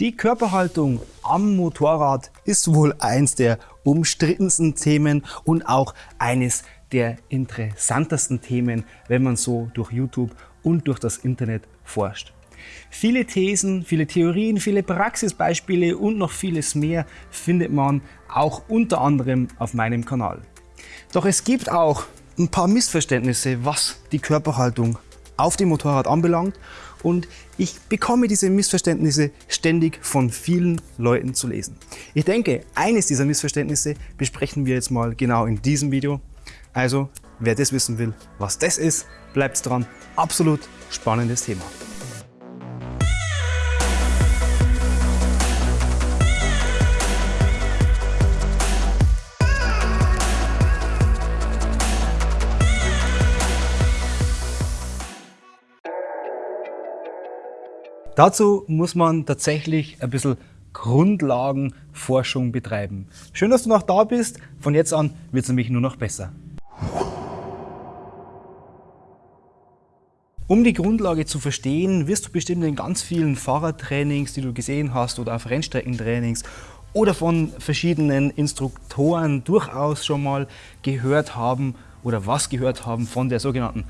Die Körperhaltung am Motorrad ist wohl eins der umstrittensten Themen und auch eines der interessantesten Themen, wenn man so durch YouTube und durch das Internet forscht. Viele Thesen, viele Theorien, viele Praxisbeispiele und noch vieles mehr findet man auch unter anderem auf meinem Kanal. Doch es gibt auch ein paar Missverständnisse, was die Körperhaltung auf dem Motorrad anbelangt und ich bekomme diese Missverständnisse ständig von vielen Leuten zu lesen. Ich denke, eines dieser Missverständnisse besprechen wir jetzt mal genau in diesem Video. Also, wer das wissen will, was das ist, bleibt dran. Absolut spannendes Thema. Dazu muss man tatsächlich ein bisschen Grundlagenforschung betreiben. Schön, dass du noch da bist. Von jetzt an wird es nämlich nur noch besser. Um die Grundlage zu verstehen, wirst du bestimmt in ganz vielen Fahrradtrainings, die du gesehen hast oder auf Rennstreckentrainings oder von verschiedenen Instruktoren durchaus schon mal gehört haben oder was gehört haben von der sogenannten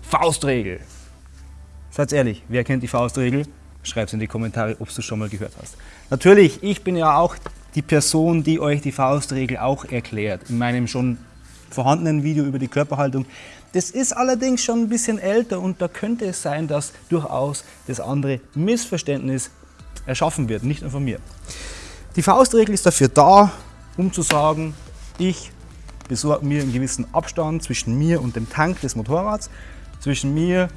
Faustregel. Seid ehrlich, wer kennt die Faustregel? Schreibt es in die Kommentare, ob du schon mal gehört hast. Natürlich, ich bin ja auch die Person, die euch die Faustregel auch erklärt, in meinem schon vorhandenen Video über die Körperhaltung. Das ist allerdings schon ein bisschen älter und da könnte es sein, dass durchaus das andere Missverständnis erschaffen wird, nicht nur von mir. Die Faustregel ist dafür da, um zu sagen, ich besorge mir einen gewissen Abstand zwischen mir und dem Tank des Motorrads, zwischen mir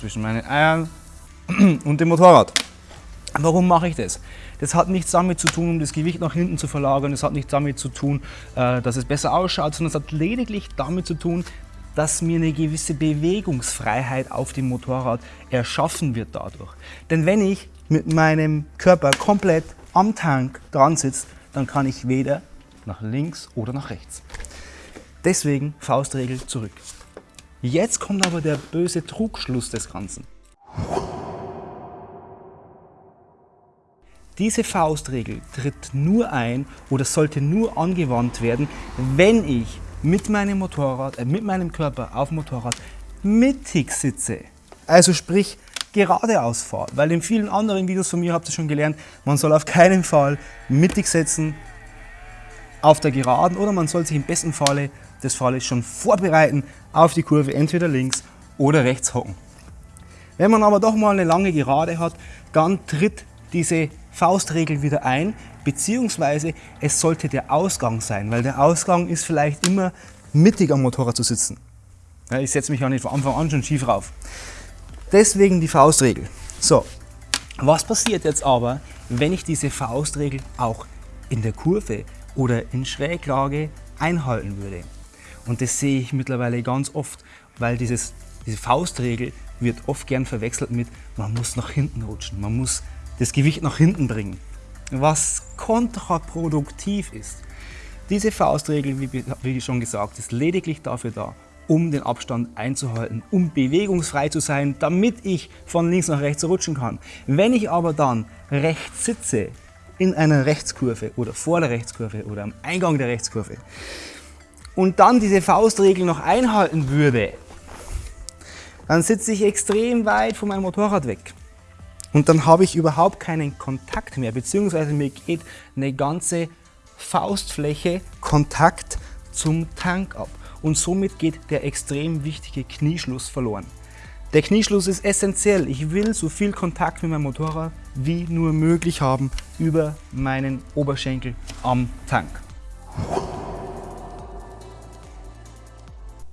zwischen meinen Eiern und dem Motorrad. Warum mache ich das? Das hat nichts damit zu tun, um das Gewicht nach hinten zu verlagern, das hat nichts damit zu tun, äh, dass es besser ausschaut, sondern es hat lediglich damit zu tun, dass mir eine gewisse Bewegungsfreiheit auf dem Motorrad erschaffen wird dadurch. Denn wenn ich mit meinem Körper komplett am Tank dran sitze, dann kann ich weder nach links oder nach rechts. Deswegen Faustregel zurück. Jetzt kommt aber der böse Trugschluss des Ganzen. Diese Faustregel tritt nur ein oder sollte nur angewandt werden, wenn ich mit meinem Motorrad, äh, mit meinem Körper auf dem Motorrad mittig sitze. Also sprich geradeaus fahre. Weil in vielen anderen Videos von mir habt ihr schon gelernt, man soll auf keinen Fall mittig sitzen auf der Geraden oder man soll sich im besten Falle des Falles schon vorbereiten auf die Kurve entweder links oder rechts hocken. Wenn man aber doch mal eine lange Gerade hat, dann tritt diese Faustregel wieder ein, beziehungsweise es sollte der Ausgang sein, weil der Ausgang ist vielleicht immer mittig am Motorrad zu sitzen. Ja, ich setze mich ja nicht von Anfang an schon schief rauf. Deswegen die Faustregel. So, was passiert jetzt aber, wenn ich diese Faustregel auch in der Kurve oder in Schräglage einhalten würde? Und das sehe ich mittlerweile ganz oft, weil dieses, diese Faustregel wird oft gern verwechselt mit, man muss nach hinten rutschen, man muss das Gewicht nach hinten bringen, was kontraproduktiv ist. Diese Faustregel, wie, schon gesagt, ist lediglich dafür da, um den Abstand einzuhalten, um bewegungsfrei zu sein, damit ich von links nach rechts rutschen kann. Wenn ich aber dann rechts sitze, in einer Rechtskurve oder vor der Rechtskurve oder am Eingang der Rechtskurve, und dann diese Faustregel noch einhalten würde, dann sitze ich extrem weit von meinem Motorrad weg. Und dann habe ich überhaupt keinen Kontakt mehr, beziehungsweise mir geht eine ganze Faustfläche Kontakt zum Tank ab. Und somit geht der extrem wichtige Knieschluss verloren. Der Knieschluss ist essentiell. Ich will so viel Kontakt mit meinem Motorrad wie nur möglich haben über meinen Oberschenkel am Tank.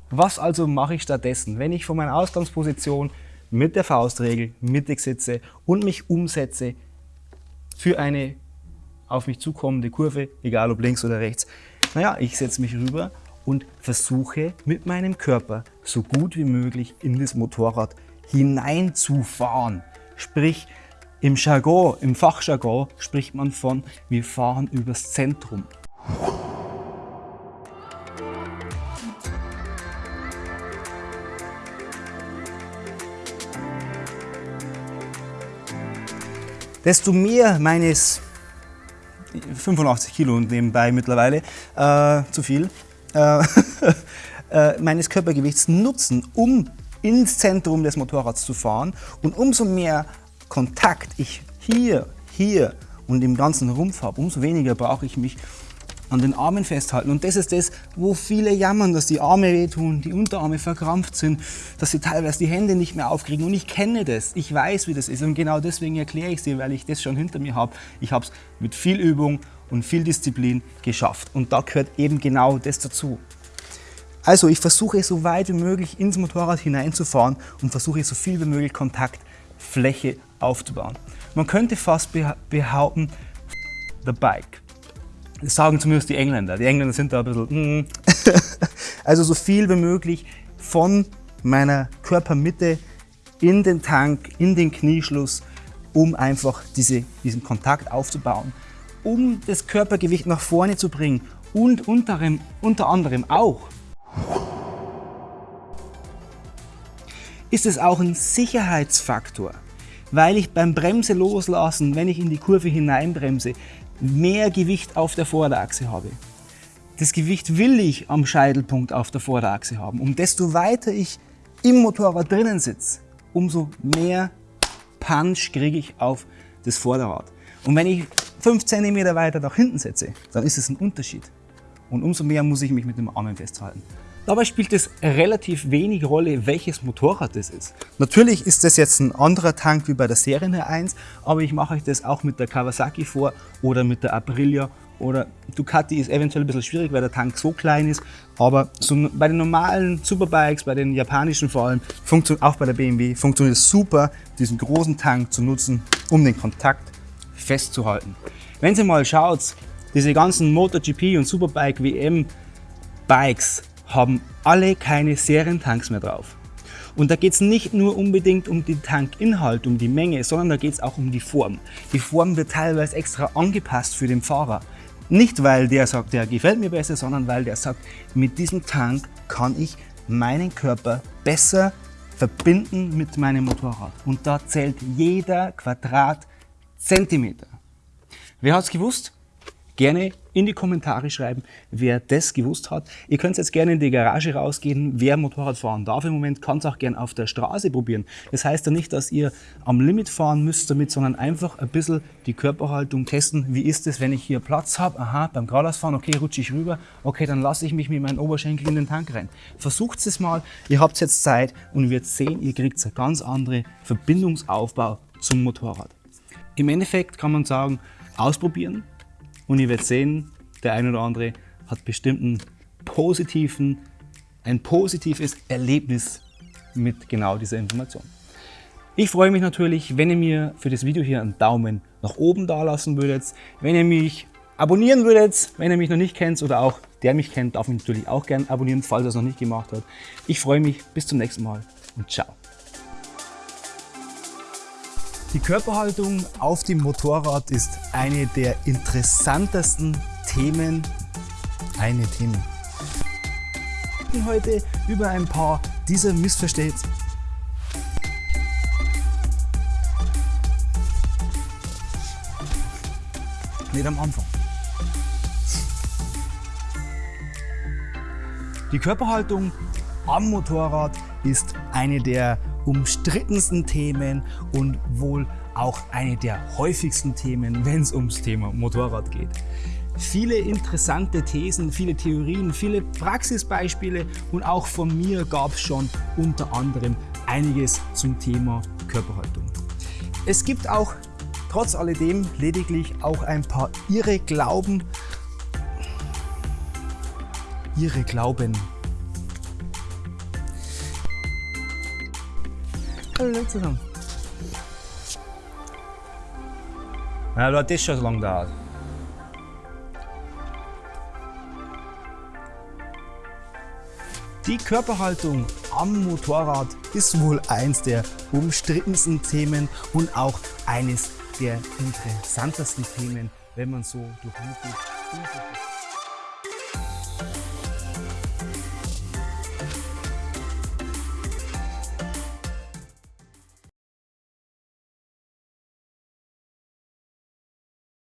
Was also mache ich stattdessen, wenn ich von meiner Ausgangsposition mit der Faustregel mittig sitze und mich umsetze für eine auf mich zukommende Kurve, egal ob links oder rechts? Naja, ich setze mich rüber und versuche mit meinem Körper so gut wie möglich in das Motorrad hineinzufahren. Sprich, im Jargon, im Fachjargon spricht man von, wir fahren übers Zentrum. Desto mehr meines 85 Kilo nebenbei mittlerweile, äh, zu viel, äh, äh, meines Körpergewichts nutzen, um ins Zentrum des Motorrads zu fahren und umso mehr Kontakt ich hier, hier und im ganzen Rumpf habe, umso weniger brauche ich mich an den Armen festhalten. Und das ist das, wo viele jammern, dass die Arme wehtun, die Unterarme verkrampft sind, dass sie teilweise die Hände nicht mehr aufkriegen. Und ich kenne das, ich weiß, wie das ist. Und genau deswegen erkläre ich es dir, weil ich das schon hinter mir habe. Ich habe es mit viel Übung und viel Disziplin geschafft. Und da gehört eben genau das dazu. Also ich versuche so weit wie möglich ins Motorrad hineinzufahren und versuche so viel wie möglich Kontaktfläche aufzubauen. Man könnte fast behaupten, the bike. Das sagen zumindest die Engländer. Die Engländer sind da ein bisschen... Mm. also so viel wie möglich von meiner Körpermitte in den Tank, in den Knieschluss, um einfach diese, diesen Kontakt aufzubauen, um das Körpergewicht nach vorne zu bringen und unter, unter anderem auch ist es auch ein Sicherheitsfaktor, weil ich beim Bremse loslassen, wenn ich in die Kurve hineinbremse, mehr Gewicht auf der Vorderachse habe. Das Gewicht will ich am Scheitelpunkt auf der Vorderachse haben. Und desto weiter ich im Motorrad drinnen sitze, umso mehr Punch kriege ich auf das Vorderrad. Und wenn ich 5 cm weiter nach hinten setze, dann ist es ein Unterschied. Und umso mehr muss ich mich mit dem Armen festhalten. Dabei spielt es relativ wenig Rolle, welches Motorrad das ist. Natürlich ist das jetzt ein anderer Tank wie bei der Serie 1, aber ich mache euch das auch mit der Kawasaki vor oder mit der Aprilia oder Ducati ist eventuell ein bisschen schwierig, weil der Tank so klein ist, aber so bei den normalen Superbikes, bei den japanischen vor allem, auch bei der BMW, funktioniert es super, diesen großen Tank zu nutzen, um den Kontakt festzuhalten. Wenn ihr mal schaut, diese ganzen MotoGP und Superbike WM Bikes, haben alle keine Serientanks mehr drauf. Und da geht es nicht nur unbedingt um den Tankinhalt, um die Menge, sondern da geht es auch um die Form. Die Form wird teilweise extra angepasst für den Fahrer. Nicht, weil der sagt, der gefällt mir besser, sondern weil der sagt, mit diesem Tank kann ich meinen Körper besser verbinden mit meinem Motorrad. Und da zählt jeder Quadratzentimeter. Wer hat es gewusst? Gerne in die Kommentare schreiben, wer das gewusst hat. Ihr könnt jetzt gerne in die Garage rausgehen. Wer Motorrad fahren darf im Moment, kann es auch gerne auf der Straße probieren. Das heißt ja nicht, dass ihr am Limit fahren müsst damit, sondern einfach ein bisschen die Körperhaltung testen. Wie ist es, wenn ich hier Platz habe? Aha, beim Geradeausfahren, okay, rutsche ich rüber. Okay, dann lasse ich mich mit meinem Oberschenkel in den Tank rein. Versucht es mal. Ihr habt jetzt Zeit und ihr sehen, ihr kriegt einen ganz anderen Verbindungsaufbau zum Motorrad. Im Endeffekt kann man sagen, ausprobieren, und ihr werdet sehen, der eine oder andere hat bestimmt einen positiven, ein positives Erlebnis mit genau dieser Information. Ich freue mich natürlich, wenn ihr mir für das Video hier einen Daumen nach oben da lassen würdet, wenn ihr mich abonnieren würdet, wenn ihr mich noch nicht kennt oder auch der mich kennt, darf mich natürlich auch gerne abonnieren, falls er es noch nicht gemacht hat. Ich freue mich, bis zum nächsten Mal und ciao. Die Körperhaltung auf dem Motorrad ist eine der interessantesten Themen. Eine Themen. Heute über ein paar dieser Missverständnisse. Nicht am Anfang. Die Körperhaltung am Motorrad ist eine der umstrittensten Themen und wohl auch eine der häufigsten Themen, wenn es ums Thema Motorrad geht. Viele interessante Thesen, viele Theorien, viele Praxisbeispiele und auch von mir gab es schon unter anderem einiges zum Thema Körperhaltung. Es gibt auch trotz alledem lediglich auch ein paar irre Glauben, ihre Glauben Hallo zusammen. Ja, du hattest schon so lange da. Die Körperhaltung am Motorrad ist wohl eins der umstrittensten Themen und auch eines der interessantesten Themen, wenn man so durch YouTube